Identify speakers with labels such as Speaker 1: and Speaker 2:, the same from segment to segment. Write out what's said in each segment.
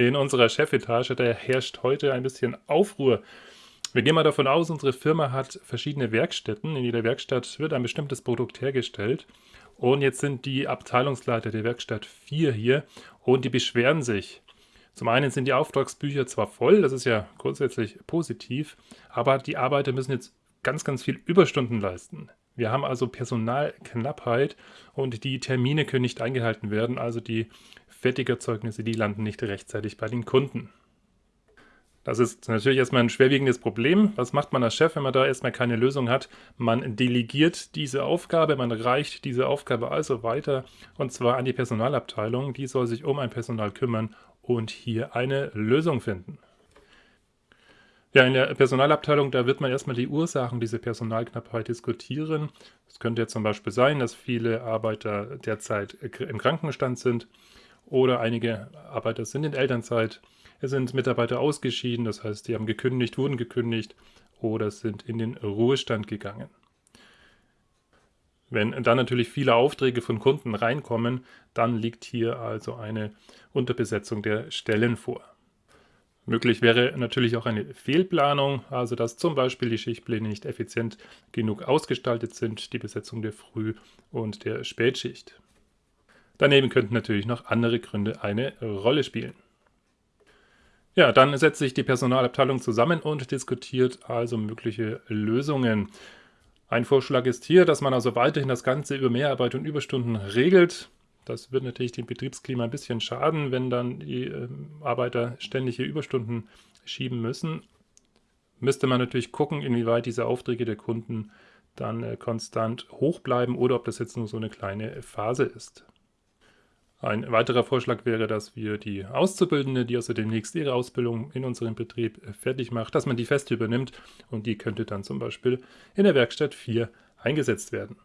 Speaker 1: In unserer Chefetage, da herrscht heute ein bisschen Aufruhr. Wir gehen mal davon aus, unsere Firma hat verschiedene Werkstätten. In jeder Werkstatt wird ein bestimmtes Produkt hergestellt. Und jetzt sind die Abteilungsleiter der Werkstatt 4 hier und die beschweren sich. Zum einen sind die Auftragsbücher zwar voll, das ist ja grundsätzlich positiv, aber die Arbeiter müssen jetzt ganz, ganz viel Überstunden leisten. Wir haben also Personalknappheit und die Termine können nicht eingehalten werden, also die Fertigerzeugnisse, die landen nicht rechtzeitig bei den Kunden. Das ist natürlich erstmal ein schwerwiegendes Problem. Was macht man als Chef, wenn man da erstmal keine Lösung hat? Man delegiert diese Aufgabe, man reicht diese Aufgabe also weiter und zwar an die Personalabteilung. Die soll sich um ein Personal kümmern und hier eine Lösung finden. Ja, in der Personalabteilung, da wird man erstmal die Ursachen dieser Personalknappheit diskutieren. Es könnte ja zum Beispiel sein, dass viele Arbeiter derzeit im Krankenstand sind oder einige Arbeiter sind in Elternzeit. Es sind Mitarbeiter ausgeschieden, das heißt, die haben gekündigt, wurden gekündigt oder sind in den Ruhestand gegangen. Wenn dann natürlich viele Aufträge von Kunden reinkommen, dann liegt hier also eine Unterbesetzung der Stellen vor. Möglich wäre natürlich auch eine Fehlplanung, also dass zum Beispiel die Schichtpläne nicht effizient genug ausgestaltet sind, die Besetzung der Früh- und der Spätschicht. Daneben könnten natürlich noch andere Gründe eine Rolle spielen. Ja, dann setzt sich die Personalabteilung zusammen und diskutiert also mögliche Lösungen. Ein Vorschlag ist hier, dass man also weiterhin das Ganze über Mehrarbeit und Überstunden regelt. Das wird natürlich dem Betriebsklima ein bisschen schaden, wenn dann die äh, Arbeiter ständig hier Überstunden schieben müssen. Müsste man natürlich gucken, inwieweit diese Aufträge der Kunden dann äh, konstant hoch bleiben oder ob das jetzt nur so eine kleine Phase ist. Ein weiterer Vorschlag wäre, dass wir die Auszubildende, die also demnächst ihre Ausbildung in unserem Betrieb äh, fertig macht, dass man die fest übernimmt und die könnte dann zum Beispiel in der Werkstatt 4 eingesetzt werden.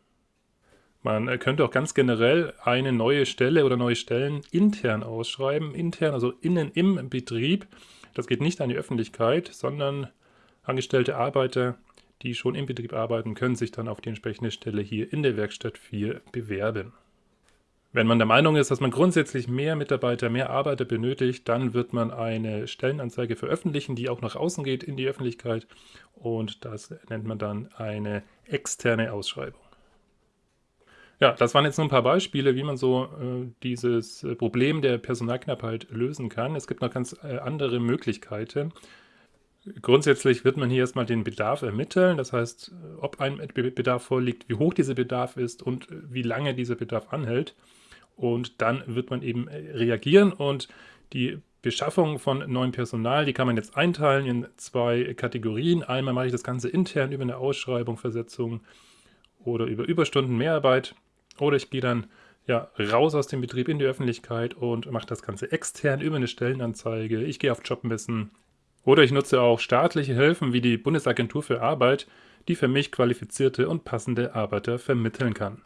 Speaker 1: Man könnte auch ganz generell eine neue Stelle oder neue Stellen intern ausschreiben. Intern, also innen im Betrieb. Das geht nicht an die Öffentlichkeit, sondern angestellte Arbeiter, die schon im Betrieb arbeiten, können sich dann auf die entsprechende Stelle hier in der Werkstatt 4 bewerben. Wenn man der Meinung ist, dass man grundsätzlich mehr Mitarbeiter, mehr Arbeiter benötigt, dann wird man eine Stellenanzeige veröffentlichen, die auch nach außen geht in die Öffentlichkeit und das nennt man dann eine externe Ausschreibung. Ja, das waren jetzt nur ein paar Beispiele, wie man so äh, dieses äh, Problem der Personalknappheit lösen kann. Es gibt noch ganz äh, andere Möglichkeiten. Grundsätzlich wird man hier erstmal den Bedarf ermitteln, das heißt, ob ein Bedarf vorliegt, wie hoch dieser Bedarf ist und äh, wie lange dieser Bedarf anhält. Und dann wird man eben äh, reagieren und die Beschaffung von neuem Personal, die kann man jetzt einteilen in zwei Kategorien. Einmal mache ich das Ganze intern über eine Ausschreibung, Versetzung oder über Überstunden, Mehrarbeit. Oder ich gehe dann ja, raus aus dem Betrieb in die Öffentlichkeit und mache das Ganze extern über eine Stellenanzeige. Ich gehe auf Jobmessen. Oder ich nutze auch staatliche Hilfen wie die Bundesagentur für Arbeit, die für mich qualifizierte und passende Arbeiter vermitteln kann.